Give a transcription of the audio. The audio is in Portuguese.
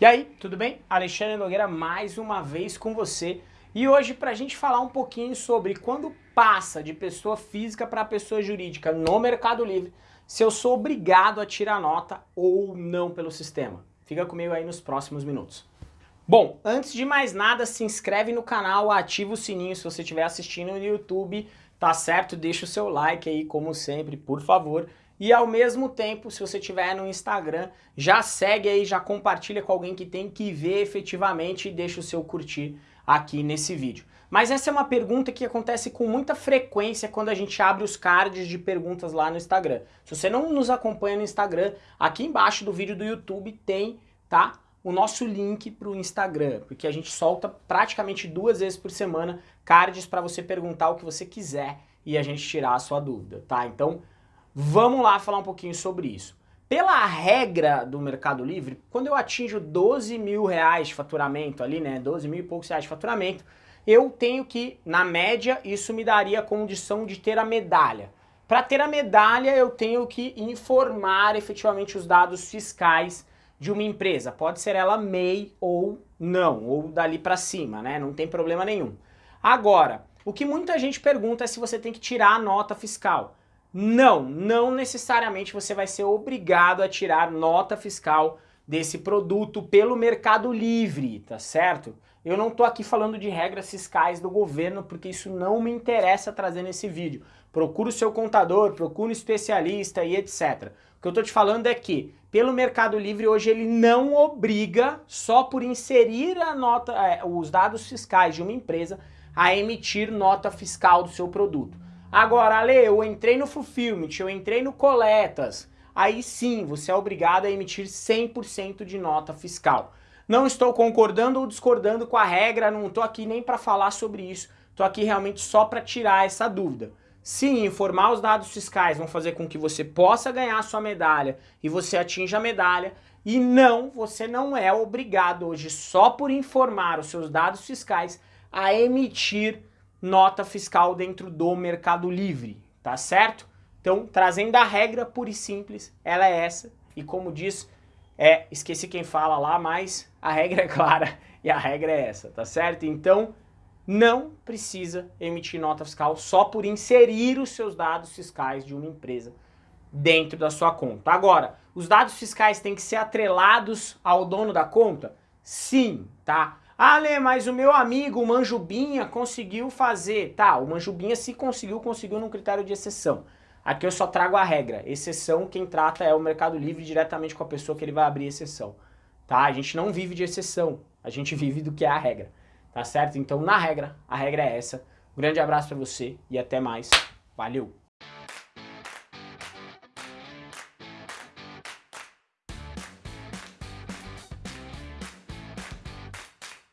E aí, tudo bem? Alexandre Nogueira mais uma vez com você. E hoje para a gente falar um pouquinho sobre quando passa de pessoa física para pessoa jurídica no Mercado Livre, se eu sou obrigado a tirar nota ou não pelo sistema. Fica comigo aí nos próximos minutos. Bom, antes de mais nada, se inscreve no canal, ativa o sininho se você estiver assistindo no YouTube, tá certo? Deixa o seu like aí, como sempre, por favor. E ao mesmo tempo, se você estiver no Instagram, já segue aí, já compartilha com alguém que tem que ver efetivamente e deixa o seu curtir aqui nesse vídeo. Mas essa é uma pergunta que acontece com muita frequência quando a gente abre os cards de perguntas lá no Instagram. Se você não nos acompanha no Instagram, aqui embaixo do vídeo do YouTube tem, tá? O nosso link para o Instagram, porque a gente solta praticamente duas vezes por semana cards para você perguntar o que você quiser e a gente tirar a sua dúvida, tá? Então Vamos lá falar um pouquinho sobre isso. Pela regra do Mercado Livre, quando eu atinjo 12 mil reais de faturamento ali, né, 12 mil e poucos reais de faturamento, eu tenho que, na média, isso me daria a condição de ter a medalha. Para ter a medalha, eu tenho que informar efetivamente os dados fiscais de uma empresa. Pode ser ela MEI ou não, ou dali para cima, né? Não tem problema nenhum. Agora, o que muita gente pergunta é se você tem que tirar a nota fiscal. Não, não necessariamente você vai ser obrigado a tirar nota fiscal desse produto pelo Mercado Livre, tá certo? Eu não tô aqui falando de regras fiscais do governo, porque isso não me interessa trazer nesse vídeo. Procura o seu contador, procura um especialista e etc. O que eu tô te falando é que, pelo Mercado Livre, hoje ele não obriga, só por inserir a nota, é, os dados fiscais de uma empresa, a emitir nota fiscal do seu produto. Agora, Ale, eu entrei no Fulfillment, eu entrei no Coletas, aí sim, você é obrigado a emitir 100% de nota fiscal. Não estou concordando ou discordando com a regra, não estou aqui nem para falar sobre isso, estou aqui realmente só para tirar essa dúvida. Sim, informar os dados fiscais vão fazer com que você possa ganhar sua medalha e você atinja a medalha, e não, você não é obrigado hoje, só por informar os seus dados fiscais, a emitir nota fiscal dentro do Mercado Livre, tá certo? Então, trazendo a regra pura e simples, ela é essa. E como diz, é, esqueci quem fala lá, mas a regra é clara e a regra é essa, tá certo? Então, não precisa emitir nota fiscal só por inserir os seus dados fiscais de uma empresa dentro da sua conta. Agora, os dados fiscais têm que ser atrelados ao dono da conta? Sim, tá? Ah, Lê, mas o meu amigo, o Manjubinha, conseguiu fazer. Tá, o Manjubinha se conseguiu, conseguiu num critério de exceção. Aqui eu só trago a regra. Exceção, quem trata é o Mercado Livre diretamente com a pessoa que ele vai abrir exceção. Tá? A gente não vive de exceção, a gente vive do que é a regra. Tá certo? Então, na regra, a regra é essa. Um grande abraço para você e até mais. Valeu!